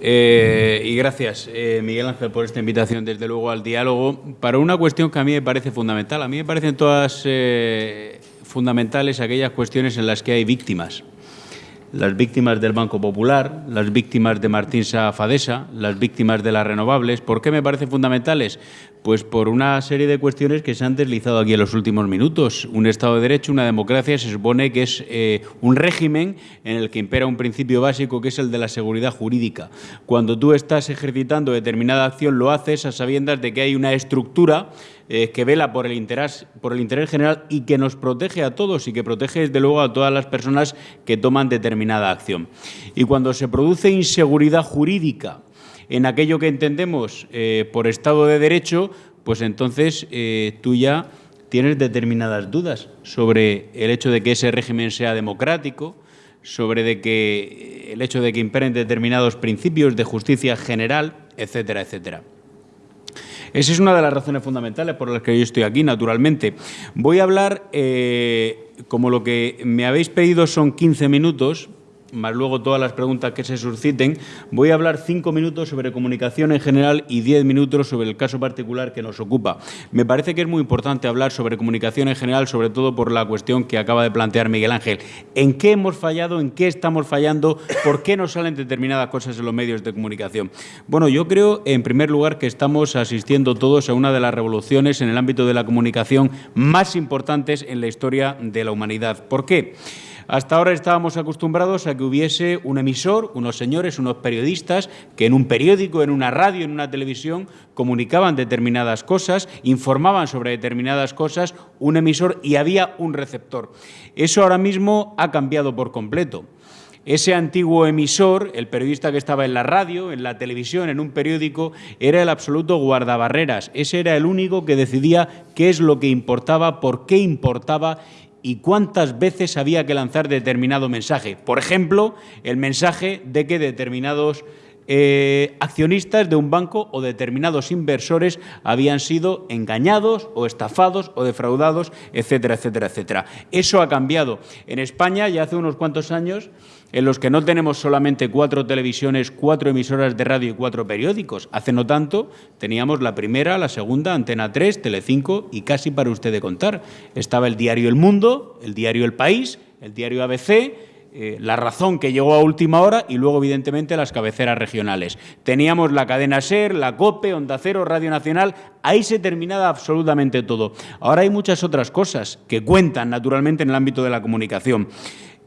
Eh, y gracias, eh, Miguel Ángel, por esta invitación, desde luego, al diálogo, para una cuestión que a mí me parece fundamental. A mí me parecen todas eh, fundamentales aquellas cuestiones en las que hay víctimas. Las víctimas del Banco Popular, las víctimas de Martín Safadesa, las víctimas de las renovables. ¿Por qué me parecen fundamentales? Pues por una serie de cuestiones que se han deslizado aquí en los últimos minutos. Un Estado de Derecho, una democracia, se supone que es eh, un régimen en el que impera un principio básico que es el de la seguridad jurídica. Cuando tú estás ejercitando determinada acción, lo haces a sabiendas de que hay una estructura eh, que vela por el, interés, por el interés general y que nos protege a todos y que protege, desde luego, a todas las personas que toman determinada acción. Y cuando se produce inseguridad jurídica, en aquello que entendemos eh, por Estado de Derecho, pues entonces eh, tú ya tienes determinadas dudas sobre el hecho de que ese régimen sea democrático, sobre de que eh, el hecho de que imperen determinados principios de justicia general, etcétera, etcétera. Esa es una de las razones fundamentales por las que yo estoy aquí, naturalmente. Voy a hablar, como lo que me habéis pedido son 15 minutos, más luego todas las preguntas que se susciten, voy a hablar cinco minutos sobre comunicación en general y diez minutos sobre el caso particular que nos ocupa. Me parece que es muy importante hablar sobre comunicación en general, sobre todo por la cuestión que acaba de plantear Miguel Ángel. ¿En qué hemos fallado? ¿En qué estamos fallando? ¿Por qué nos salen determinadas cosas en los medios de comunicación? Bueno, yo creo, en primer lugar, que estamos asistiendo todos a una de las revoluciones en el ámbito de la comunicación más importantes en la historia de la humanidad. ¿Por qué? Hasta ahora estábamos acostumbrados a que hubiese un emisor, unos señores, unos periodistas, que en un periódico, en una radio, en una televisión, comunicaban determinadas cosas, informaban sobre determinadas cosas, un emisor y había un receptor. Eso ahora mismo ha cambiado por completo. Ese antiguo emisor, el periodista que estaba en la radio, en la televisión, en un periódico, era el absoluto guardabarreras. Ese era el único que decidía qué es lo que importaba, por qué importaba y cuántas veces había que lanzar determinado mensaje. Por ejemplo, el mensaje de que determinados eh, accionistas de un banco o determinados inversores habían sido engañados o estafados o defraudados, etcétera, etcétera, etcétera. Eso ha cambiado. En España ya hace unos cuantos años en los que no tenemos solamente cuatro televisiones, cuatro emisoras de radio y cuatro periódicos. Hace no tanto teníamos la primera, la segunda, Antena 3, Telecinco y casi para usted de contar. Estaba el diario El Mundo, el diario El País, el diario ABC, eh, La Razón que llegó a última hora y luego, evidentemente, las cabeceras regionales. Teníamos la cadena SER, la COPE, Onda Cero, Radio Nacional, ahí se terminaba absolutamente todo. Ahora hay muchas otras cosas que cuentan, naturalmente, en el ámbito de la comunicación.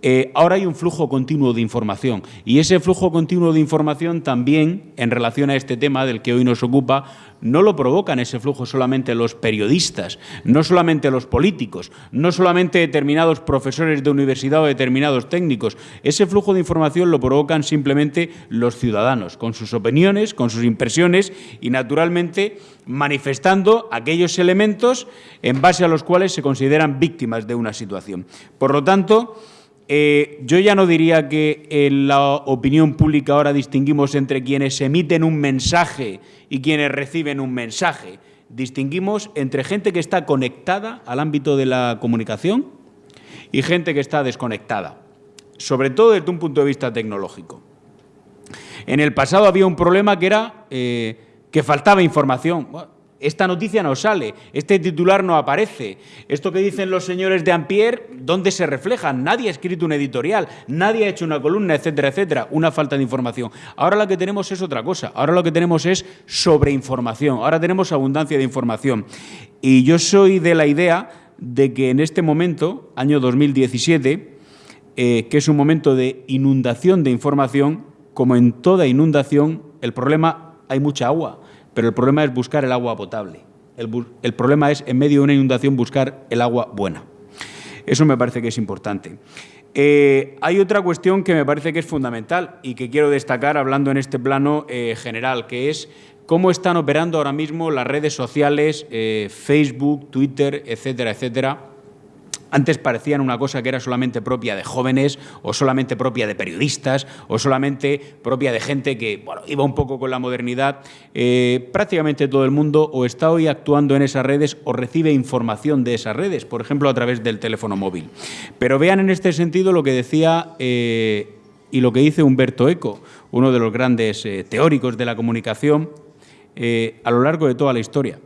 Eh, ahora hay un flujo continuo de información y ese flujo continuo de información también, en relación a este tema del que hoy nos ocupa, no lo provocan ese flujo solamente los periodistas, no solamente los políticos, no solamente determinados profesores de universidad o determinados técnicos. Ese flujo de información lo provocan simplemente los ciudadanos, con sus opiniones, con sus impresiones y, naturalmente, manifestando aquellos elementos en base a los cuales se consideran víctimas de una situación. Por lo tanto, eh, yo ya no diría que en la opinión pública ahora distinguimos entre quienes emiten un mensaje y quienes reciben un mensaje. Distinguimos entre gente que está conectada al ámbito de la comunicación y gente que está desconectada, sobre todo desde un punto de vista tecnológico. En el pasado había un problema que era eh, que faltaba información esta noticia no sale, este titular no aparece. Esto que dicen los señores de Ampier, ¿dónde se refleja? Nadie ha escrito un editorial, nadie ha hecho una columna, etcétera, etcétera. Una falta de información. Ahora lo que tenemos es otra cosa. Ahora lo que tenemos es sobreinformación. Ahora tenemos abundancia de información. Y yo soy de la idea de que en este momento, año 2017, eh, que es un momento de inundación de información, como en toda inundación, el problema hay mucha agua pero el problema es buscar el agua potable. El, problema es, en medio de una inundación, buscar el agua buena. Eso me parece que es importante. Eh, hay otra cuestión que me parece que es fundamental y que quiero destacar hablando en este plano eh, general, que es cómo están operando ahora mismo las redes sociales, eh, Facebook, Twitter, etcétera, etcétera, antes parecían una cosa que era solamente propia de jóvenes o solamente propia de periodistas o solamente propia de gente que iba un poco con la modernidad. Eh, prácticamente todo el mundo o está hoy actuando en esas redes o recibe información de esas redes, por ejemplo, a través del teléfono móvil. Pero vean en este sentido lo que decía... Eh, y lo que dice Humberto Eco, uno de los grandes eh, teóricos de la comunicación a lo largo de toda la historia.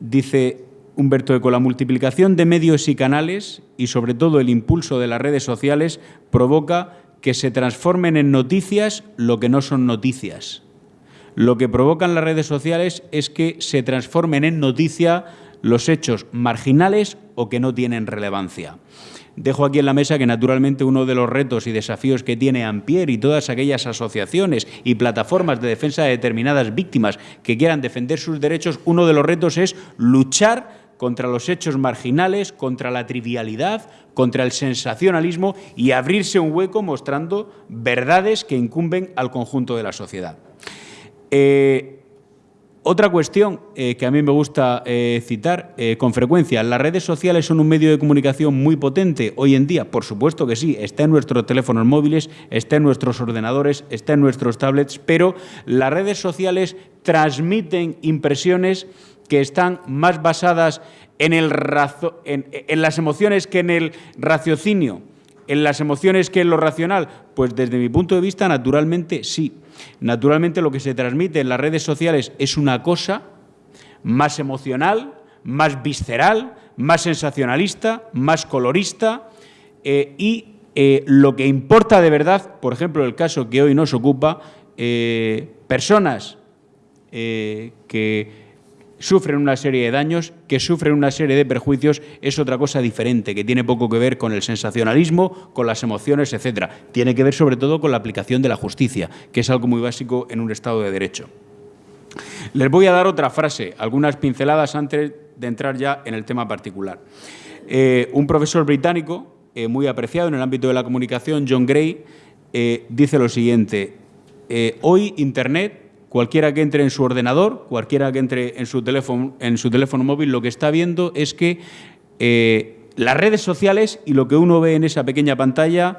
Dice Humberto Eco, la multiplicación de medios y canales y sobre todo el impulso de las redes sociales provoca que se transformen en noticias lo que no son noticias. Lo que provocan las redes sociales es que se transformen en noticia los hechos marginales o que no tienen relevancia. Dejo aquí en la mesa que naturalmente uno de los retos y desafíos que tiene Ampier y todas aquellas asociaciones y plataformas de defensa de determinadas víctimas que quieran defender sus derechos, uno de los retos es luchar contra los hechos marginales, contra la trivialidad, contra el sensacionalismo y abrirse un hueco mostrando verdades que incumben al conjunto de la sociedad. Eh, otra cuestión eh, que a mí me gusta eh, citar con frecuencia, las redes sociales son un medio de comunicación muy potente hoy en día, por supuesto que sí, está en nuestros teléfonos móviles, está en nuestros ordenadores, está en nuestros tablets, pero las redes sociales transmiten impresiones que están más basadas en, las emociones que en el raciocinio, en las emociones que en lo racional, pues desde mi punto de vista, naturalmente sí. Naturalmente lo que se transmite en las redes sociales es una cosa más emocional, más visceral, más sensacionalista, más colorista eh, y eh, lo que importa de verdad, por ejemplo, el caso que hoy nos ocupa, eh, personas que sufren una serie de daños, que sufren una serie de perjuicios, es otra cosa diferente, que tiene poco que ver con el sensacionalismo, con las emociones, etcétera. Tiene que ver sobre todo con la aplicación de la justicia, que es algo muy básico en un Estado de Derecho. Les voy a dar otra frase, algunas pinceladas antes de entrar ya en el tema particular. Eh, un profesor británico, eh, muy apreciado en el ámbito de la comunicación, John Gray, eh, dice lo siguiente, hoy Internet Cualquiera que entre en su ordenador, cualquiera que entre en su teléfono, móvil, lo que está viendo es que eh, las redes sociales y lo que uno ve en esa pequeña pantalla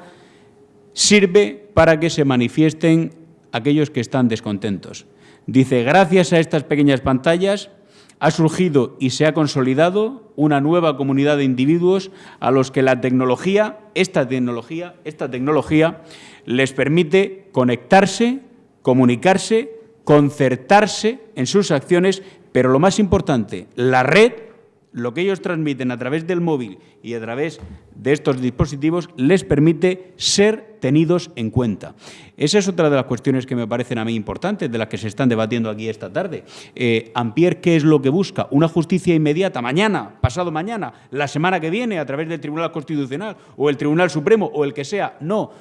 sirve para que se manifiesten aquellos que están descontentos. Dice, gracias a estas pequeñas pantallas ha surgido y se ha consolidado una nueva comunidad de individuos a los que la tecnología, esta tecnología, esta tecnología les permite conectarse, comunicarse concertarse en sus acciones, pero lo más importante, la red, lo que ellos transmiten a través del móvil y a través de estos dispositivos, les permite ser tenidos en cuenta. Esa es otra de las cuestiones que me parecen a mí importantes, de las que se están debatiendo aquí esta tarde. Eh, Ampier, ¿qué es lo que busca? Una justicia inmediata, mañana, pasado mañana, la semana que viene, a través del Tribunal Constitucional o el Tribunal Supremo o el que sea. No,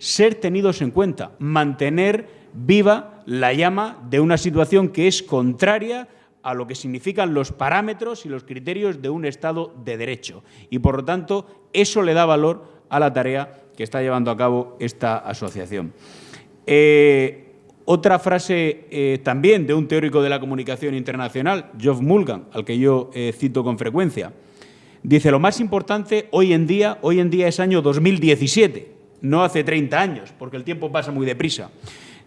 ser tenidos en cuenta, mantener viva la llama de una situación que es contraria a lo que significan los parámetros y los criterios de un Estado de Derecho. Y, por lo tanto, eso le da valor a la tarea que está llevando a cabo esta asociación. Eh, otra frase eh, también de un teórico de la comunicación internacional, Geoff Mulgan, al que yo eh, cito con frecuencia, dice, lo más importante hoy en día, hoy en día es año 2017, no hace 30 años, porque el tiempo pasa muy deprisa.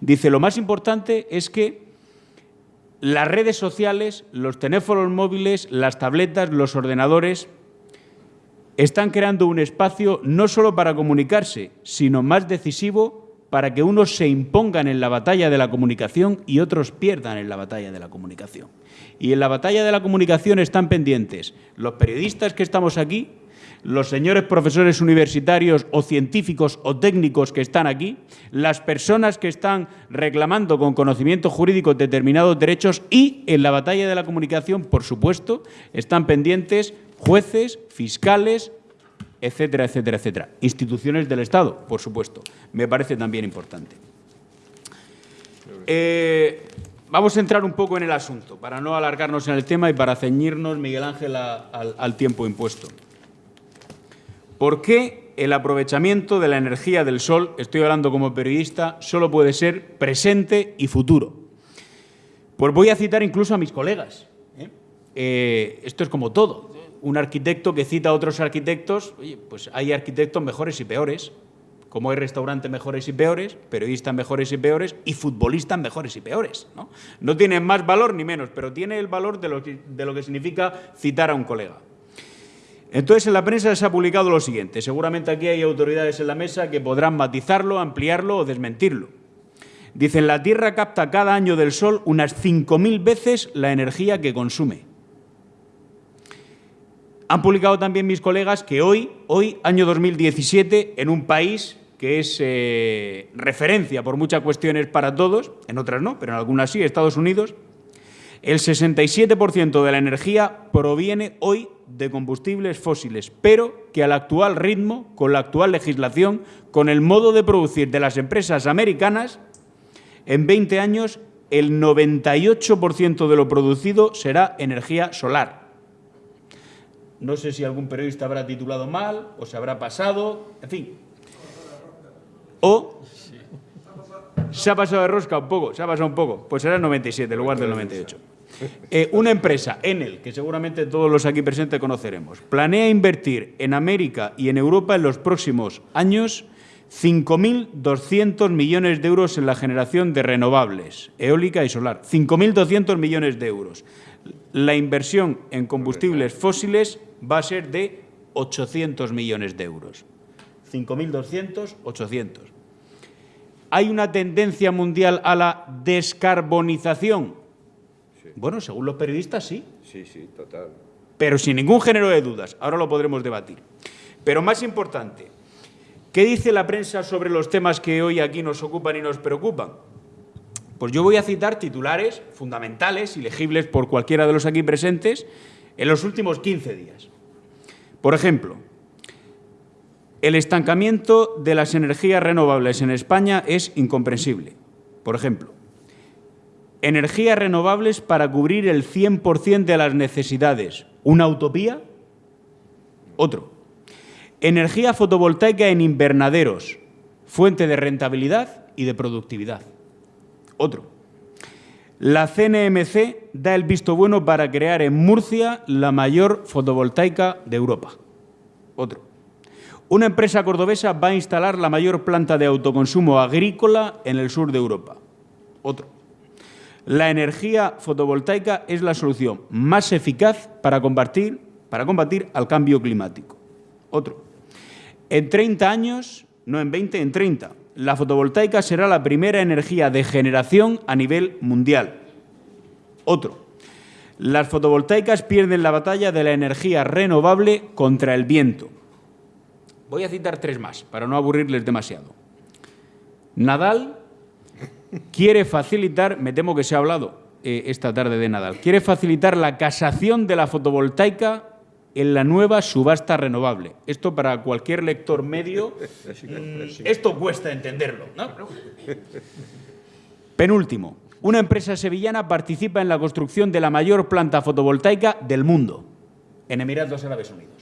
Dice, lo más importante es que las redes sociales, los teléfonos móviles, las tabletas, los ordenadores, están creando un espacio no solo para comunicarse, sino más decisivo para que unos se impongan en la batalla de la comunicación y otros pierdan en la batalla de la comunicación. Y en la batalla de la comunicación están pendientes los periodistas que estamos aquí, los señores profesores universitarios o científicos o técnicos que están aquí, las personas que están reclamando con conocimiento jurídico determinados derechos y en la batalla de la comunicación, por supuesto, están pendientes jueces, fiscales, etcétera, etcétera, etcétera. Instituciones del Estado, por supuesto. Me parece también importante. Eh, vamos a entrar un poco en el asunto, para no alargarnos en el tema y para ceñirnos, Miguel Ángel, al tiempo impuesto. ¿Por qué el aprovechamiento de la energía del sol, estoy hablando como periodista, solo puede ser presente y futuro? Pues voy a citar incluso a mis colegas. ¿eh? Eh, esto es como todo. Un arquitecto que cita a otros arquitectos, oye, pues hay arquitectos mejores y peores, como hay restaurantes mejores y peores, periodistas mejores y peores y futbolistas mejores y peores. No, no tienen más valor ni menos, pero tiene el valor de lo que significa citar a un colega. Entonces, en la prensa se ha publicado lo siguiente. Seguramente aquí hay autoridades en la mesa que podrán matizarlo, ampliarlo o desmentirlo. Dicen, la Tierra capta cada año del Sol unas 5.000 veces la energía que consume. Han publicado también mis colegas que hoy, hoy año 2017, en un país que es eh, referencia por muchas cuestiones para todos, en otras no, pero en algunas sí, Estados Unidos, el 67% de la energía proviene hoy de combustibles fósiles, pero que al actual ritmo, con la actual legislación, con el modo de producir de las empresas americanas, en 20 años el 98% de lo producido será energía solar. No sé si algún periodista habrá titulado mal o se habrá pasado, en fin. O se ha pasado de rosca un poco, se ha pasado un poco. Pues será el 97 en lugar del 98. Eh, una empresa, Enel, que seguramente todos los aquí presentes conoceremos, planea invertir en América y en Europa en los próximos años 5.200 millones de euros en la generación de renovables, eólica y solar. 5.200 millones de euros. La inversión en combustibles fósiles va a ser de 800 millones de euros. 5.200, 800. ¿Hay una tendencia mundial a la descarbonización? Bueno, según los periodistas, sí. Sí, sí, total. Pero sin ningún género de dudas. Ahora lo podremos debatir. Pero más importante, ¿qué dice la prensa sobre los temas que hoy aquí nos ocupan y nos preocupan? Pues yo voy a citar titulares fundamentales y legibles por cualquiera de los aquí presentes en los últimos 15 días. Por ejemplo, el estancamiento de las energías renovables en España es incomprensible. Por ejemplo, energías renovables para cubrir el 100% de las necesidades. ¿Una utopía? Otro. Energía fotovoltaica en invernaderos, fuente de rentabilidad y de productividad. Otro. La CNMC da el visto bueno para crear en Murcia la mayor fotovoltaica de Europa. Otro. Una empresa cordobesa va a instalar la mayor planta de autoconsumo agrícola en el sur de Europa. Otro. La energía fotovoltaica es la solución más eficaz para combatir, para combatir al cambio climático. Otro. En 30 años, no en 20, en 30, la fotovoltaica será la primera energía de generación a nivel mundial. Otro. Las fotovoltaicas pierden la batalla de la energía renovable contra el viento. Voy a citar tres más, para no aburrirles demasiado. Nadal quiere facilitar, me temo que se ha hablado eh, esta tarde de Nadal, quiere facilitar la casación de la fotovoltaica en la nueva subasta renovable. Esto para cualquier lector medio, mm, esto cuesta entenderlo. Penúltimo, una empresa sevillana participa en la construcción de la mayor planta fotovoltaica del mundo, en Emiratos Árabes Unidos.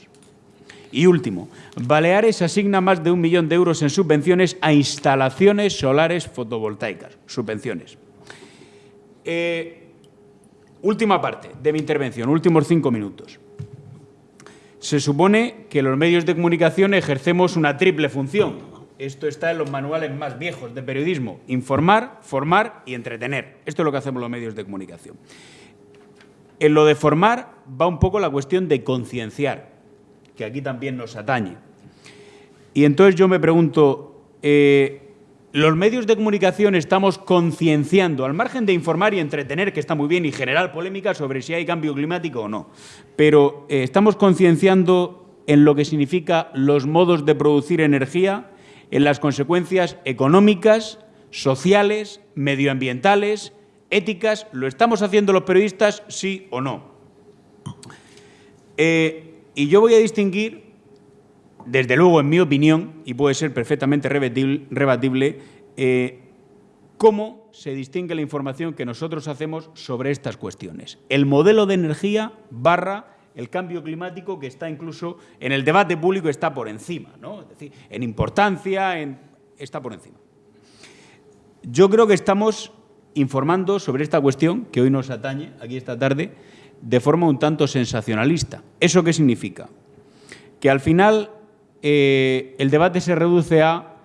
Y último, Baleares asigna más de un millón de euros en subvenciones a instalaciones solares fotovoltaicas. Subvenciones. Eh, última parte de mi intervención, últimos cinco minutos. Se supone que los medios de comunicación ejercemos una triple función. Esto está en los manuales más viejos de periodismo. Informar, formar y entretener. Esto es lo que hacemos los medios de comunicación. En lo de formar va un poco la cuestión de concienciar que aquí también nos atañe. Y entonces yo me pregunto, eh, los medios de comunicación estamos concienciando, al margen de informar y entretener, que está muy bien, y generar polémica sobre si hay cambio climático o no, pero eh, estamos concienciando en lo que significa los modos de producir energía, en las consecuencias económicas, sociales, medioambientales, éticas. ¿Lo estamos haciendo los periodistas, sí o no? Eh, y yo voy a distinguir, desde luego, en mi opinión, y puede ser perfectamente rebatible, eh, cómo se distingue la información que nosotros hacemos sobre estas cuestiones. El modelo de energía barra el cambio climático que está incluso en el debate público está por encima, ¿no? es decir, en importancia en, está por encima. Yo creo que estamos informando sobre esta cuestión que hoy nos atañe aquí esta tarde de forma un tanto sensacionalista. ¿Eso qué significa? Que al final eh, el debate se reduce a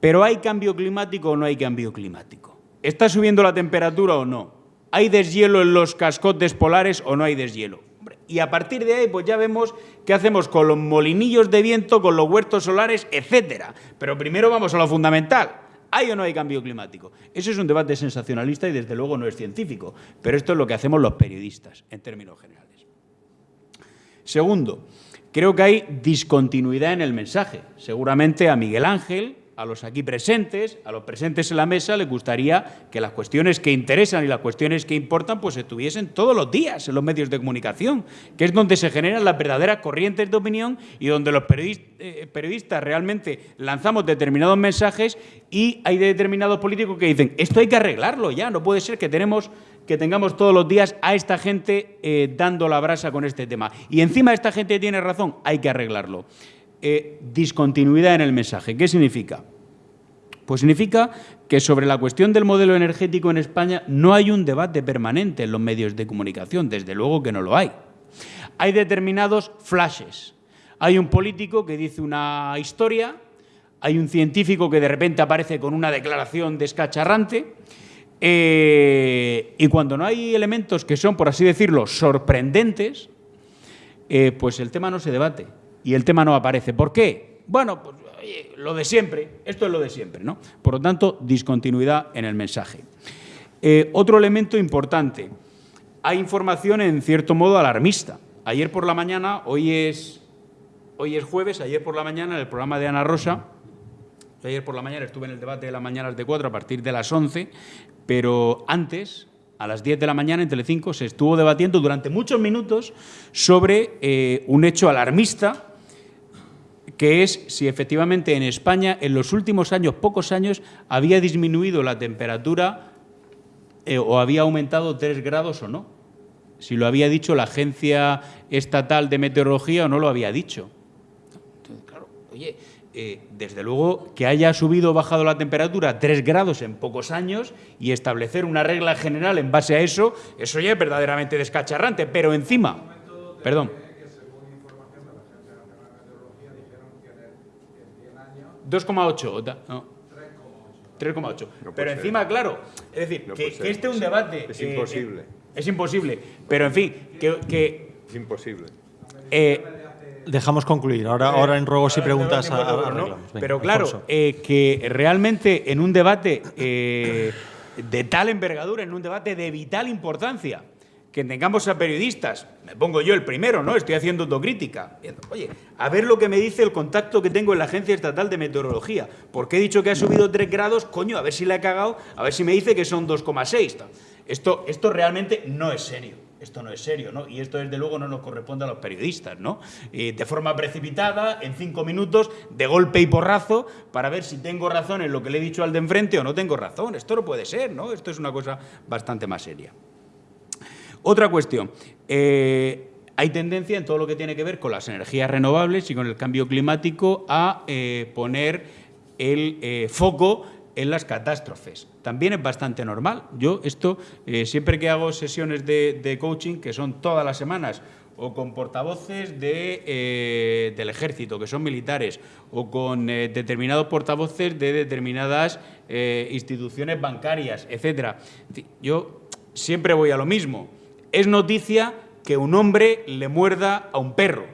¿pero hay cambio climático o no hay cambio climático? ¿Está subiendo la temperatura o no? ¿Hay deshielo en los cascotes polares o no hay deshielo? y a partir de ahí pues ya vemos qué hacemos con los molinillos de viento, con los huertos solares, etcétera. Pero primero vamos a lo fundamental. ¿Hay o no hay cambio climático? Eso es un debate sensacionalista y desde luego no es científico, pero esto es lo que hacemos los periodistas en términos generales. Segundo, creo que hay discontinuidad en el mensaje. Seguramente a Miguel Ángel, a los aquí presentes, a los presentes en la mesa, les gustaría que las cuestiones que interesan y las cuestiones que importan pues estuviesen todos los días en los medios de comunicación, que es donde se generan las verdaderas corrientes de opinión y donde los eh, periodistas realmente lanzamos determinados mensajes y hay determinados políticos que dicen esto hay que arreglarlo ya, no puede ser que tenemos que tengamos todos los días a esta gente eh, dando la brasa con este tema. Y encima esta gente tiene razón, hay que arreglarlo. Eh, discontinuidad en el mensaje. ¿Qué significa? Pues significa que sobre la cuestión del modelo energético en España no hay un debate permanente en los medios de comunicación, desde luego que no lo hay. Hay determinados flashes. Hay un político que dice una historia, hay un científico que de repente aparece con una declaración descacharrante, eh, y cuando no hay elementos que son, por así decirlo, sorprendentes, eh, pues el tema no se debate y el tema no aparece. ¿Por qué? Bueno, pues lo de siempre, esto es lo de siempre, ¿no? Por lo tanto, discontinuidad en el mensaje. Eh, otro elemento importante, hay información en cierto modo alarmista. Ayer por la mañana, hoy es, hoy es jueves, ayer por la mañana en el programa de Ana Rosa, ayer por la mañana estuve en el debate de las mañanas de 4 a partir de las 11, pero antes, a las 10 de la mañana en Telecinco, se estuvo debatiendo durante muchos minutos sobre eh, un hecho alarmista que es si efectivamente en España en los últimos años, pocos años, había disminuido la temperatura eh, o había aumentado tres grados o no. Si lo había dicho la Agencia Estatal de Meteorología o no lo había dicho. Entonces, claro, oye, eh, desde luego que haya subido o bajado la temperatura tres grados en pocos años y establecer una regla general en base a eso, eso ya es verdaderamente descacharrante, pero encima... Perdón. 2,8. No. 3,8. Pero encima, claro, es decir, que, este es un debate... Es imposible. es imposible. Pero, en fin, que... es imposible. Eh, Dejamos concluir. Ahora, eh, ahora en ruegos y preguntas Pero claro, eh, que realmente en un debate de tal envergadura, en un debate de vital importancia, que tengamos a periodistas, me pongo yo el primero, ¿no? Estoy haciendo autocrítica. Oye, a ver lo que me dice el contacto que tengo en la Agencia Estatal de Meteorología. Porque he dicho que ha subido 3 grados, coño, a ver si le ha cagado, a ver si me dice que son 2,6. Esto, esto realmente no es serio. Esto no es serio, ¿no? Y esto, desde luego, no nos corresponde a los periodistas, ¿no? Eh, de forma precipitada, en cinco minutos, de golpe y porrazo, para ver si tengo razón en lo que le he dicho al de enfrente o no tengo razón. Esto no puede ser, ¿no? Esto es una cosa bastante más seria. Otra cuestión. Eh, hay tendencia en todo lo que tiene que ver con las energías renovables y con el cambio climático a eh, poner el eh, foco en las catástrofes. También es bastante normal. Yo esto, siempre que hago sesiones de, coaching, que son todas las semanas, o con portavoces de, del ejército, que son militares, o con determinados portavoces de determinadas instituciones bancarias, etc. Yo siempre voy a lo mismo es noticia que un hombre le muerda a un perro,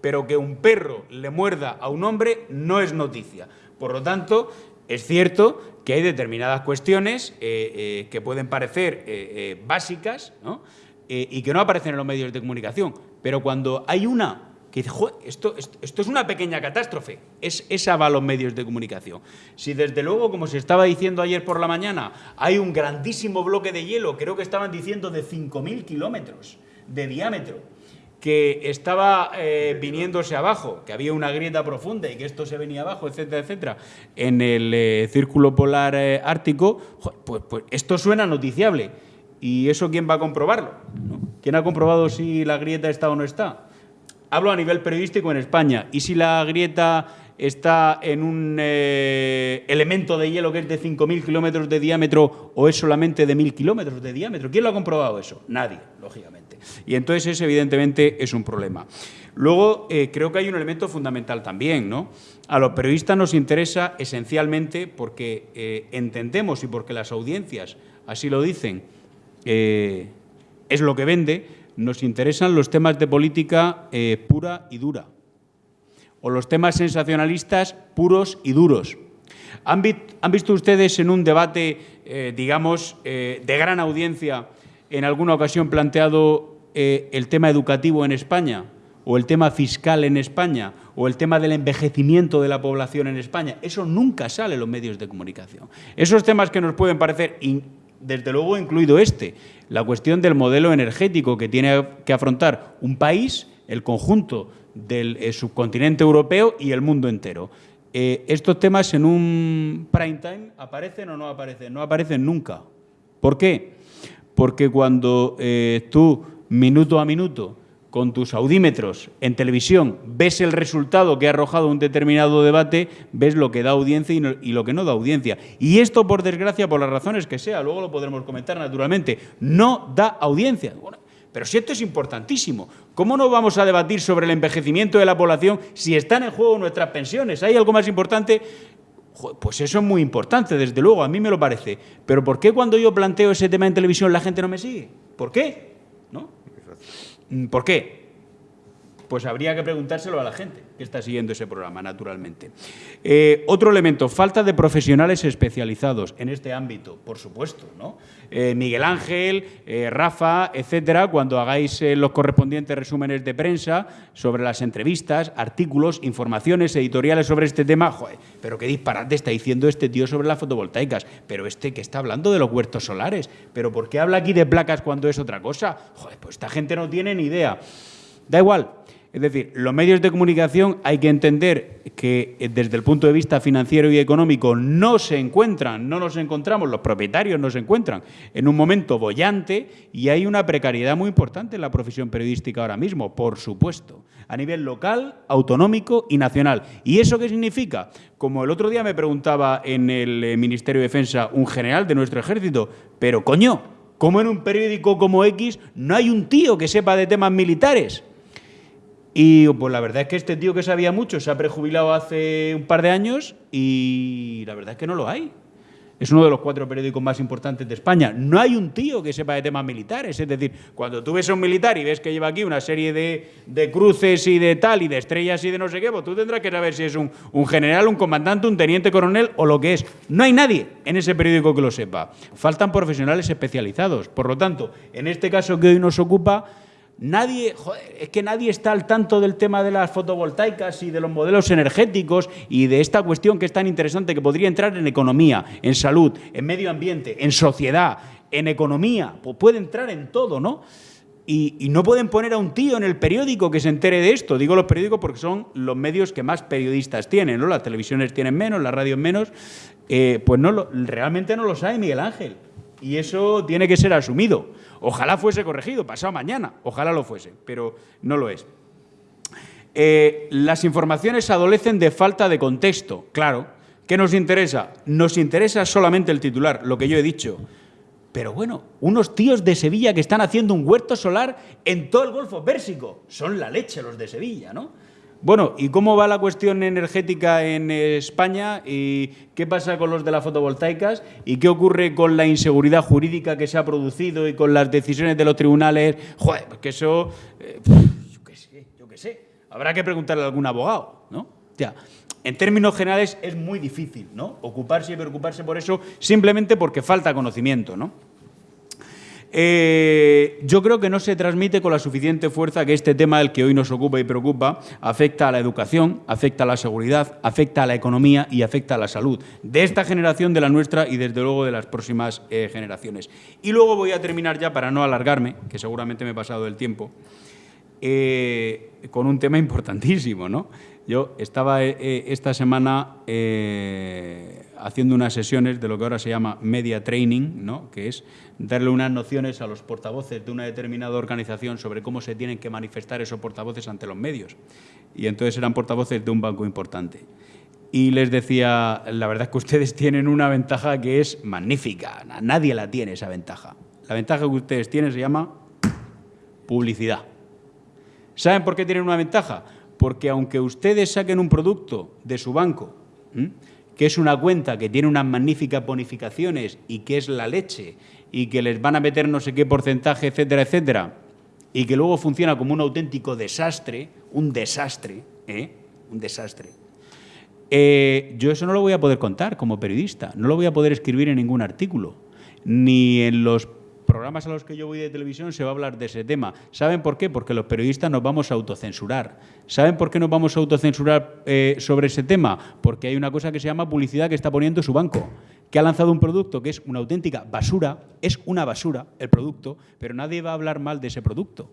pero que un perro le muerda a un hombre no es noticia. Por lo tanto, es cierto que hay determinadas cuestiones eh, eh, que pueden parecer eh, básicas y que no aparecen en los medios de comunicación, pero cuando hay una que dice, esto, esto, es una pequeña catástrofe. Es, esa va a los medios de comunicación. Si desde luego, como se estaba diciendo ayer por la mañana, hay un grandísimo bloque de hielo, creo que estaban diciendo de 5.000 kilómetros de diámetro, que estaba eh, viniéndose abajo, que había una grieta profunda y que esto se venía abajo, etcétera, etcétera, en el eh, círculo polar eh, ártico, pues, pues, esto suena noticiable. ¿Y eso quién va a comprobarlo? ¿Quién ha comprobado si la grieta está o no está? Hablo a nivel periodístico en España, y si la grieta está en un eh, elemento de hielo que es de 5.000 kilómetros de diámetro o es solamente de 1.000 kilómetros de diámetro. ¿Quién lo ha comprobado eso? Nadie, lógicamente. Y entonces ese evidentemente es un problema. Luego eh, creo que hay un elemento fundamental también. ¿no? A los periodistas nos interesa esencialmente porque eh, entendemos y porque las audiencias así lo dicen, es lo que vende, nos interesan los temas de política eh, pura y dura, o los temas sensacionalistas puros y duros. ¿Han, visto ustedes en un debate, eh, digamos, de gran audiencia, en alguna ocasión planteado el tema educativo en España? o el tema fiscal en España, o el tema del envejecimiento de la población en España, eso nunca sale en los medios de comunicación. Esos temas que nos pueden parecer, desde luego incluido este, la cuestión del modelo energético que tiene que afrontar un país, el conjunto del eh, subcontinente europeo y el mundo entero. Eh, estos temas en un prime time aparecen o no aparecen, no aparecen nunca. ¿Por qué? Porque cuando eh, tú, minuto a minuto, con tus audímetros en televisión, ves el resultado que ha arrojado un determinado debate, ves lo que da audiencia y, lo que no da audiencia. Y esto, por desgracia, por las razones que sea, luego lo podremos comentar naturalmente, no da audiencia. pero si esto es importantísimo, ¿cómo no vamos a debatir sobre el envejecimiento de la población si están en juego nuestras pensiones? ¿Hay algo más importante? Pues eso es muy importante, desde luego, a mí me lo parece. Pero ¿por qué cuando yo planteo ese tema en televisión la gente no me sigue? ¿Por qué? ¿Por qué? Pues habría que preguntárselo a la gente que está siguiendo ese programa, naturalmente. Eh, otro elemento, falta de profesionales especializados en este ámbito, por supuesto. ¿no? Eh, Miguel Ángel, eh, Rafa, etcétera, cuando hagáis los correspondientes resúmenes de prensa sobre las entrevistas, artículos, informaciones editoriales sobre este tema, joder, pero qué disparate está diciendo este tío sobre las fotovoltaicas, pero este que está hablando de los huertos solares, pero ¿por qué habla aquí de placas cuando es otra cosa? Joder, pues esta gente no tiene ni idea. Da igual, es decir, los medios de comunicación hay que entender que eh, desde el punto de vista financiero y económico no se encuentran, no nos encontramos, los propietarios no se encuentran en un momento bollante y hay una precariedad muy importante en la profesión periodística ahora mismo, por supuesto, a nivel local, autonómico y nacional. ¿Y eso qué significa? Como el otro día me preguntaba en el eh, Ministerio de Defensa un general de nuestro ejército, pero coño, ¿cómo en un periódico como X no hay un tío que sepa de temas militares? Y pues la verdad es que este tío que sabía mucho se ha prejubilado hace un par de años y la verdad es que no lo hay. Es uno de los cuatro periódicos más importantes de España. No hay un tío que sepa de temas militares. Es decir, cuando tú ves a un militar y ves que lleva aquí una serie de, cruces y de tal, y de estrellas y de no sé qué, pues tú tendrás que saber si es un, general, un comandante, un teniente coronel o lo que es. No hay nadie en ese periódico que lo sepa. Faltan profesionales especializados. Por lo tanto, en este caso que hoy nos ocupa, Nadie, es que nadie está al tanto del tema de las fotovoltaicas y de los modelos energéticos y de esta cuestión que es tan interesante que podría entrar en economía, en salud, en medio ambiente, en sociedad, en economía, pues puede entrar en todo, ¿no? Y, no pueden poner a un tío en el periódico que se entere de esto. Digo los periódicos porque son los medios que más periodistas tienen, ¿no? Las televisiones tienen menos, las radios menos. Eh, pues no realmente no lo sabe Miguel Ángel. Y eso tiene que ser asumido. Ojalá fuese corregido, pasado mañana, ojalá lo fuese, pero no lo es. Eh, las informaciones adolecen de falta de contexto, claro. ¿Qué nos interesa? Nos interesa solamente el titular, lo que yo he dicho. Pero bueno, unos tíos de Sevilla que están haciendo un huerto solar en todo el Golfo Pérsico. Son la leche los de Sevilla, ¿no? Bueno, ¿y cómo va la cuestión energética en España? ¿Y qué pasa con los de las fotovoltaicas? ¿Y qué ocurre con la inseguridad jurídica que se ha producido y con las decisiones de los tribunales? Joder, pues que eso... Eh, yo qué sé, yo qué sé. Habrá que preguntarle a algún abogado, ¿no? Ya. En términos generales es muy difícil, ¿no? Ocuparse y preocuparse por eso simplemente porque falta conocimiento, ¿no? Eh, yo creo que no se transmite con la suficiente fuerza que este tema, el que hoy nos ocupa y preocupa, afecta a la educación, afecta a la seguridad, afecta a la economía y afecta a la salud de esta generación, de la nuestra y desde luego de las próximas eh, generaciones. Y luego voy a terminar ya, para no alargarme, que seguramente me he pasado del tiempo, eh, con un tema importantísimo. ¿no? Yo estaba esta semana haciendo unas sesiones de lo que ahora se llama media training, ¿no? que es darle unas nociones a los portavoces de una determinada organización sobre cómo se tienen que manifestar esos portavoces ante los medios. Y entonces eran portavoces de un banco importante. Y les decía, la verdad es que ustedes tienen una ventaja que es magnífica, nadie la tiene esa ventaja. La ventaja que ustedes tienen se llama publicidad. ¿Saben por qué tienen una ventaja? Porque aunque ustedes saquen un producto de su banco, que es una cuenta que tiene unas magníficas bonificaciones y que es la leche y que les van a meter no sé qué porcentaje, etcétera, etcétera, y que luego funciona como un auténtico desastre, un desastre, ¿eh? un desastre, eh, yo eso no lo voy a poder contar como periodista, no lo voy a poder escribir en ningún artículo, ni en los programas a los que yo voy de televisión se va a hablar de ese tema. ¿Saben por qué? Porque los periodistas nos vamos a autocensurar. ¿Saben por qué nos vamos a autocensurar eh, sobre ese tema? Porque hay una cosa que se llama publicidad que está poniendo su banco, que ha lanzado un producto que es una auténtica basura, es una basura el producto, pero nadie va a hablar mal de ese producto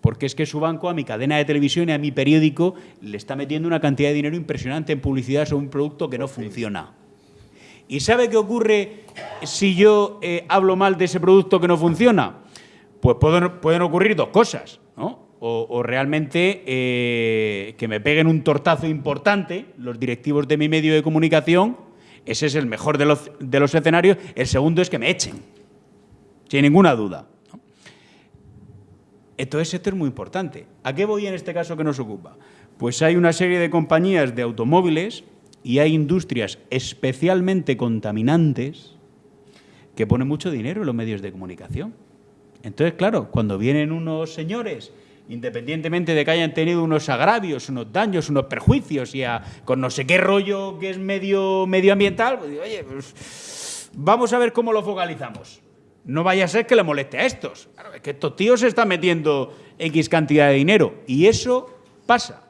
porque es que su banco a mi cadena de televisión y a mi periódico le está metiendo una cantidad de dinero impresionante en publicidad sobre un producto que no funciona. ¿Y sabe qué ocurre si yo eh, hablo mal de ese producto que no funciona? Pues pueden, ocurrir dos cosas, ¿no? O, realmente eh, que me peguen un tortazo importante los directivos de mi medio de comunicación, ese es el mejor de los, de los escenarios, el segundo es que me echen, sin ninguna duda. Entonces esto es muy importante. ¿A qué voy en este caso que nos ocupa? Pues hay una serie de compañías de automóviles y hay industrias especialmente contaminantes que ponen mucho dinero en los medios de comunicación. Entonces, claro, cuando vienen unos señores, independientemente de que hayan tenido unos agravios, unos daños, unos perjuicios y con no sé qué rollo que es medio medioambiental, pues oye, pues, vamos a ver cómo lo focalizamos no vaya a ser que le moleste a estos. Claro, es que estos tíos se están metiendo X cantidad de dinero y eso pasa.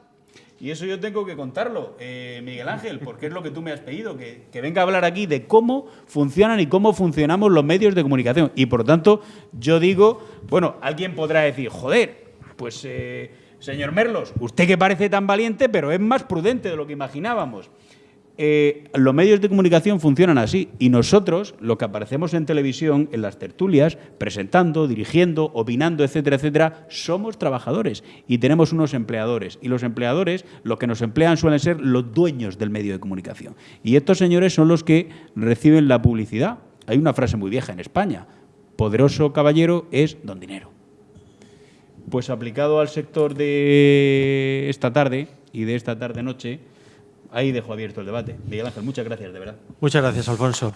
Y eso yo tengo que contarlo, eh, Miguel Ángel, porque es lo que tú me has pedido, que, venga a hablar aquí de cómo funcionan y cómo funcionamos los medios de comunicación. Y por tanto, yo digo, bueno, alguien podrá decir, joder, pues eh, señor Merlos, usted que parece tan valiente, pero es más prudente de lo que imaginábamos. Eh, los medios de comunicación funcionan así y nosotros, lo que aparecemos en televisión, en las tertulias, presentando, dirigiendo, opinando, etcétera, etcétera, somos trabajadores y tenemos unos empleadores. Y los empleadores, lo que nos emplean suelen ser los dueños del medio de comunicación. Y estos señores son los que reciben la publicidad. Hay una frase muy vieja en España, poderoso caballero es don dinero. Pues aplicado al sector de esta tarde y de esta tarde-noche, ahí dejo abierto el debate. Miguel Ángel, muchas gracias, de verdad. Muchas gracias, Alfonso.